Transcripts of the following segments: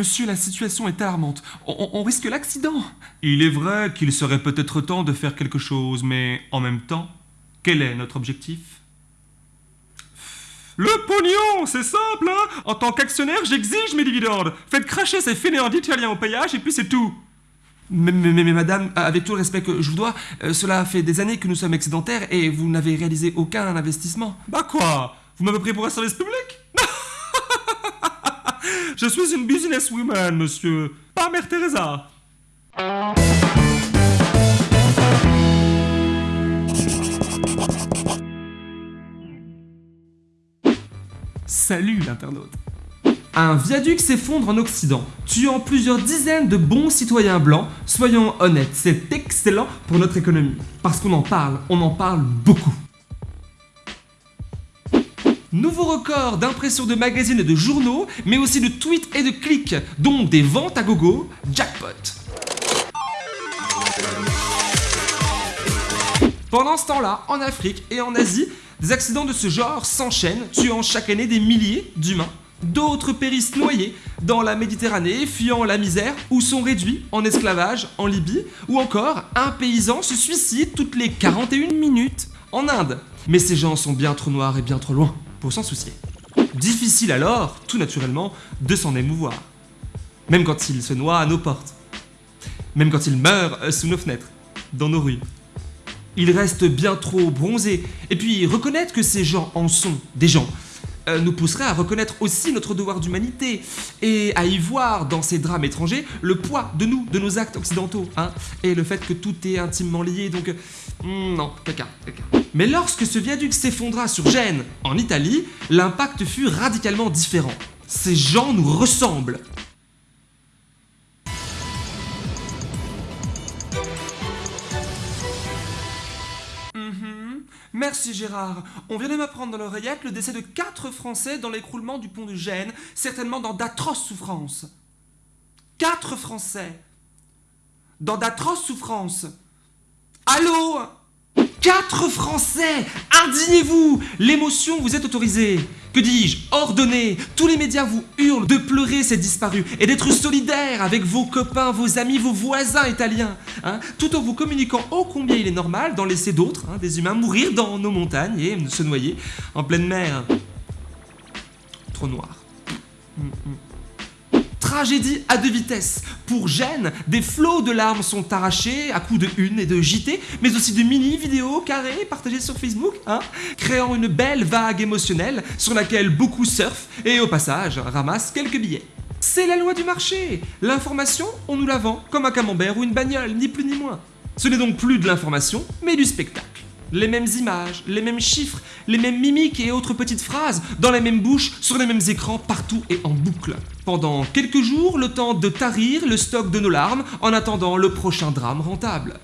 Monsieur, la situation est alarmante. On, on risque l'accident. Il est vrai qu'il serait peut-être temps de faire quelque chose, mais en même temps, quel est notre objectif? Le pognon, c'est simple, hein En tant qu'actionnaire, j'exige mes dividendes. Faites cracher ces fainéants d'Italiens au payage et puis c'est tout. Mais, mais, mais, madame, avec tout le respect que je vous dois, euh, cela fait des années que nous sommes excédentaires et vous n'avez réalisé aucun investissement. Bah quoi? Vous m'avez pris pour un service public? Je suis une businesswoman, monsieur, pas Mère Teresa. Salut l'internaute un viaduc s'effondre en Occident, tuant plusieurs dizaines de bons citoyens blancs. Soyons honnêtes, c'est excellent pour notre économie. Parce qu'on en parle, on en parle beaucoup. Nouveau record d'impression de magazines et de journaux, mais aussi de tweets et de clics, donc des ventes à gogo, jackpot. Pendant ce temps-là, en Afrique et en Asie, des accidents de ce genre s'enchaînent, tuant chaque année des milliers d'humains. D'autres périssent noyés dans la Méditerranée, fuyant la misère, ou sont réduits en esclavage en Libye, ou encore un paysan se suicide toutes les 41 minutes en Inde. Mais ces gens sont bien trop noirs et bien trop loin pour s'en soucier. Difficile alors, tout naturellement, de s'en émouvoir. Même quand ils se noient à nos portes. Même quand ils meurent euh, sous nos fenêtres, dans nos rues. Ils restent bien trop bronzés. Et puis reconnaître que ces gens en sont des gens nous pousserait à reconnaître aussi notre devoir d'humanité et à y voir dans ces drames étrangers le poids de nous, de nos actes occidentaux, hein, et le fait que tout est intimement lié, donc... Euh, hmm, non, caca, caca. Mais lorsque ce viaduc s'effondra sur Gênes, en Italie, l'impact fut radicalement différent. Ces gens nous ressemblent. Merci Gérard. On vient de m'apprendre dans l'oreillette le décès de quatre Français dans l'écroulement du pont de Gênes, certainement dans d'atroces souffrances. Quatre Français. Dans d'atroces souffrances. Allô? Quatre Français Indignez-vous L'émotion vous est autorisée. Que dis-je? Ordonnez Tous les médias vous hurlent de pleurer ces disparus et d'être solidaires avec vos copains, vos amis, vos voisins italiens, hein, tout en vous communiquant ô combien il est normal d'en laisser d'autres, hein, des humains, mourir dans nos montagnes et se noyer en pleine mer. Trop noir. Mm, mm tragédie à deux vitesses. Pour Gênes, des flots de larmes sont arrachés à coups de une et de JT, mais aussi de mini-vidéos carrées partagées sur Facebook, hein, créant une belle vague émotionnelle sur laquelle beaucoup surfent et au passage ramassent quelques billets. C'est la loi du marché L'information, on nous la vend comme un camembert ou une bagnole, ni plus ni moins. Ce n'est donc plus de l'information, mais du spectacle les mêmes images, les mêmes chiffres, les mêmes mimiques et autres petites phrases, dans les mêmes bouches, sur les mêmes écrans, partout et en boucle. Pendant quelques jours, le temps de tarir le stock de nos larmes en attendant le prochain drame rentable.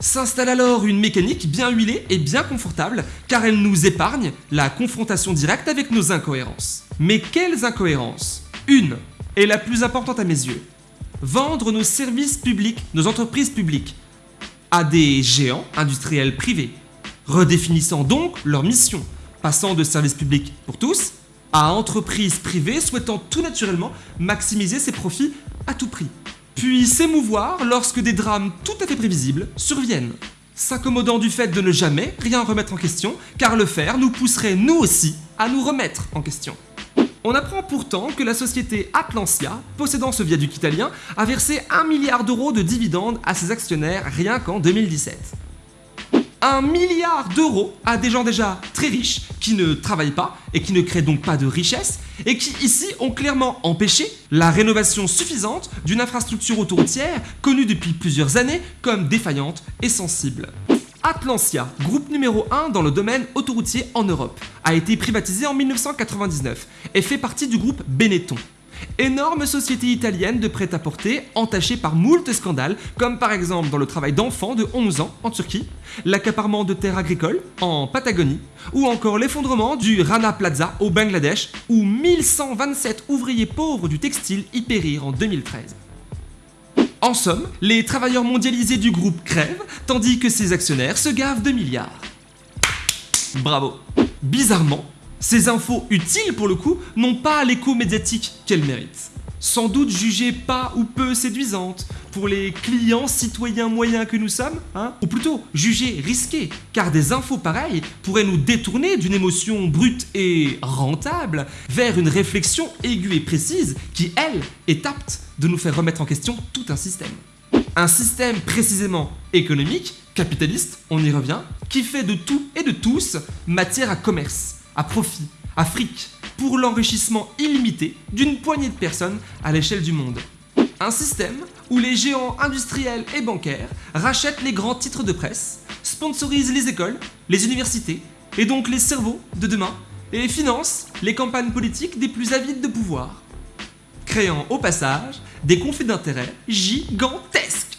S'installe alors une mécanique bien huilée et bien confortable, car elle nous épargne la confrontation directe avec nos incohérences. Mais quelles incohérences? Une, est la plus importante à mes yeux. Vendre nos services publics, nos entreprises publiques, à des géants industriels privés, redéfinissant donc leur mission, passant de services publics pour tous à entreprises privées souhaitant tout naturellement maximiser ses profits à tout prix, puis s'émouvoir lorsque des drames tout à fait prévisibles surviennent, s'accommodant du fait de ne jamais rien remettre en question, car le faire nous pousserait nous aussi à nous remettre en question. On apprend pourtant que la société Atlantia, possédant ce viaduc italien, a versé 1 milliard d'euros de dividendes à ses actionnaires rien qu'en 2017. 1 milliard d'euros à des gens déjà très riches, qui ne travaillent pas et qui ne créent donc pas de richesse, et qui ici ont clairement empêché la rénovation suffisante d'une infrastructure autoroutière connue depuis plusieurs années comme défaillante et sensible. Atlantia, groupe numéro 1 dans le domaine autoroutier en Europe, a été privatisé en 1999 et fait partie du groupe Benetton. Énorme société italienne de prêt-à-porter entachée par moult scandales, comme par exemple dans le travail d'enfants de 11 ans en Turquie, l'accaparement de terres agricoles en Patagonie, ou encore l'effondrement du Rana Plaza au Bangladesh, où 1127 ouvriers pauvres du textile y périrent en 2013. En somme, les travailleurs mondialisés du groupe crèvent, tandis que ses actionnaires se gavent de milliards. Bravo. Bizarrement, ces infos utiles pour le coup n'ont pas l'écho médiatique qu'elles méritent. Sans doute jugée pas ou peu séduisante pour les clients citoyens moyens que nous sommes, hein ou plutôt jugée risquée, car des infos pareilles pourraient nous détourner d'une émotion brute et rentable vers une réflexion aiguë et précise qui, elle, est apte de nous faire remettre en question tout un système. Un système précisément économique, capitaliste, on y revient, qui fait de tout et de tous matière à commerce, à profit, à fric, pour l'enrichissement illimité d'une poignée de personnes à l'échelle du monde. Un système où les géants industriels et bancaires rachètent les grands titres de presse, sponsorisent les écoles, les universités, et donc les cerveaux de demain, et financent les campagnes politiques des plus avides de pouvoir, créant au passage des conflits d'intérêts gigantesques.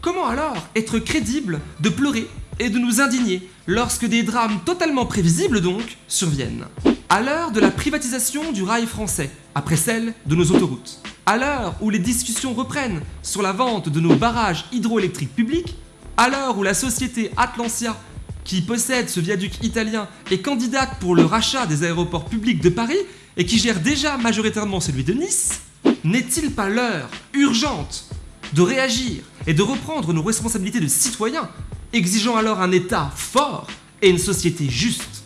Comment alors être crédible de pleurer et de nous indigner lorsque des drames totalement prévisibles donc surviennent? À l'heure de la privatisation du rail français, après celle de nos autoroutes, à l'heure où les discussions reprennent sur la vente de nos barrages hydroélectriques publics, à l'heure où la société Atlantia, qui possède ce viaduc italien, est candidate pour le rachat des aéroports publics de Paris et qui gère déjà majoritairement celui de Nice, n'est-il pas l'heure urgente de réagir et de reprendre nos responsabilités de citoyens, exigeant alors un État fort et une société juste?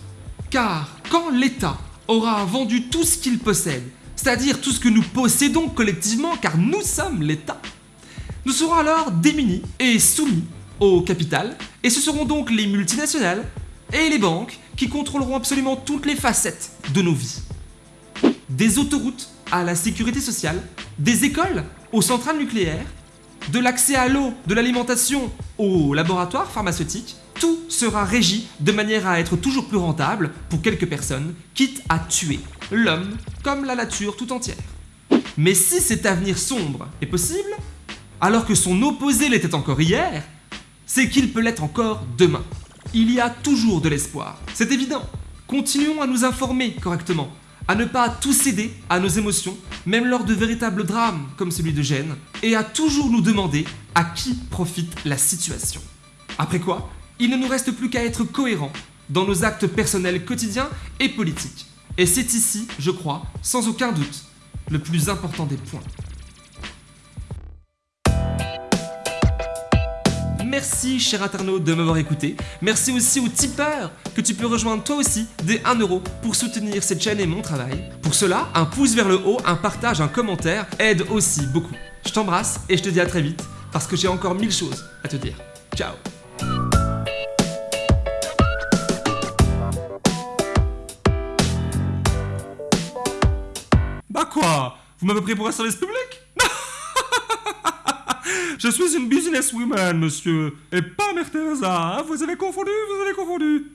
Car quand l'État aura vendu tout ce qu'il possède, c'est-à-dire tout ce que nous possédons collectivement, car nous sommes l'État, nous serons alors démunis et soumis au capital, et ce seront donc les multinationales et les banques qui contrôleront absolument toutes les facettes de nos vies. Des autoroutes à la sécurité sociale, des écoles aux centrales nucléaires, de l'accès à l'eau, de l'alimentation aux laboratoires pharmaceutiques, tout sera régi de manière à être toujours plus rentable pour quelques personnes, quitte à tuer l'homme comme la nature tout entière. Mais si cet avenir sombre est possible, alors que son opposé l'était encore hier, c'est qu'il peut l'être encore demain. Il y a toujours de l'espoir, c'est évident. Continuons à nous informer correctement, à ne pas tout céder à nos émotions, même lors de véritables drames comme celui de Gênes, et à toujours nous demander à qui profite la situation. Après quoi, il ne nous reste plus qu'à être cohérents dans nos actes personnels quotidiens et politiques. Et c'est ici, je crois, sans aucun doute, le plus important des points. Merci, cher internaute, de m'avoir écouté. Merci aussi aux tipeurs que tu peux rejoindre toi aussi dès 1 euro pour soutenir cette chaîne et mon travail. Pour cela, un pouce vers le haut, un partage, un commentaire aide aussi beaucoup. Je t'embrasse et je te dis à très vite parce que j'ai encore mille choses à te dire. Ciao Vous m'avez pris pour un service public? Je suis une businesswoman, monsieur, et pas Mère Teresa, hein? Vous avez confondu, vous avez confondu